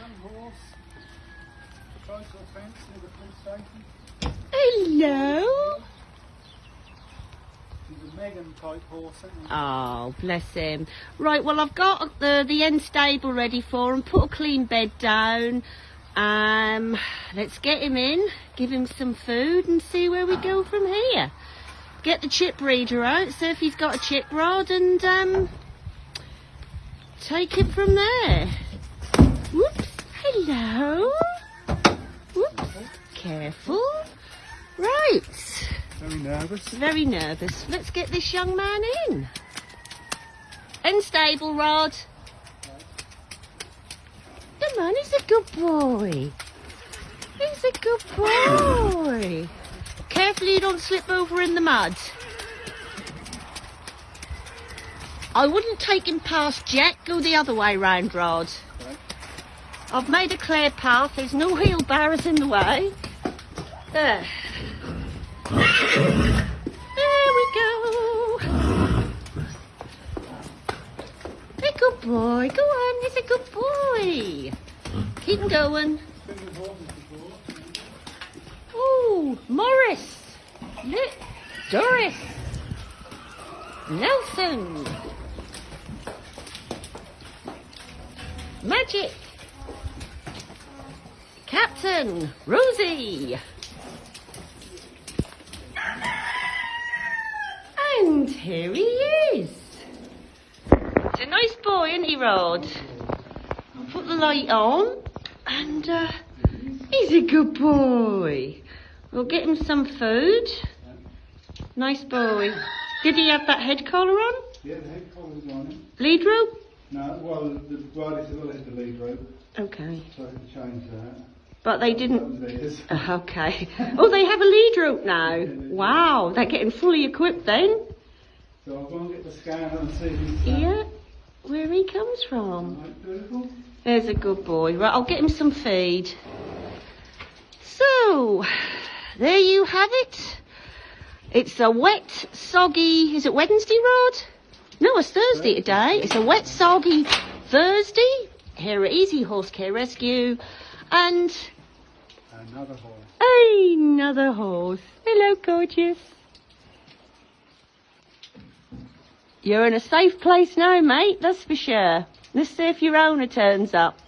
young horse. A fence near the police station. Hello. He's a Megan type horse, isn't? Oh, bless him. Right, well, I've got the, the end stable ready for him. Put a clean bed down. Um, let's get him in, give him some food and see where we go from here. Get the chip reader out, see if he's got a chip rod and um, take it from there. Whoops, careful. Right, Very nervous. very nervous. Let's get this young man in. End stable rod. The man is a good boy. He's a good boy. Carefully you don't slip over in the mud. I wouldn't take him past Jack, go the other way round, Rod. I've made a clear path, there's no wheelbarrows in the way. There. There we go. A good boy, go on, he's a good boy. Keep going. Oh, Morris. Look, Doris. Nelson. Magic. Captain. Rosie. And here he is. He's a nice boy, isn't he, Rod? I'll put the light on. And, uh, he's a good boy. We'll get him some food. Nice boy. Did he have that head collar on? Yeah, the head collar's on him. Lead rope? No, well, the rider is it's the lead rope, Okay. so I had to change that. But they didn't. Okay. Oh, they have a lead rope now. Wow, they're getting fully equipped then. So I'll go and get the scanner and see if uh, Yeah, where he comes from. right, beautiful. There's a good boy. Right, I'll get him some feed. So, there you have it. It's a wet, soggy, is it Wednesday, Rod? No, it's Thursday today. It's a wet, soggy Thursday here at Easy Horse Care Rescue. And Another horse. another horse. Hello, gorgeous. You're in a safe place now, mate, that's for sure. Let's see if your owner turns up.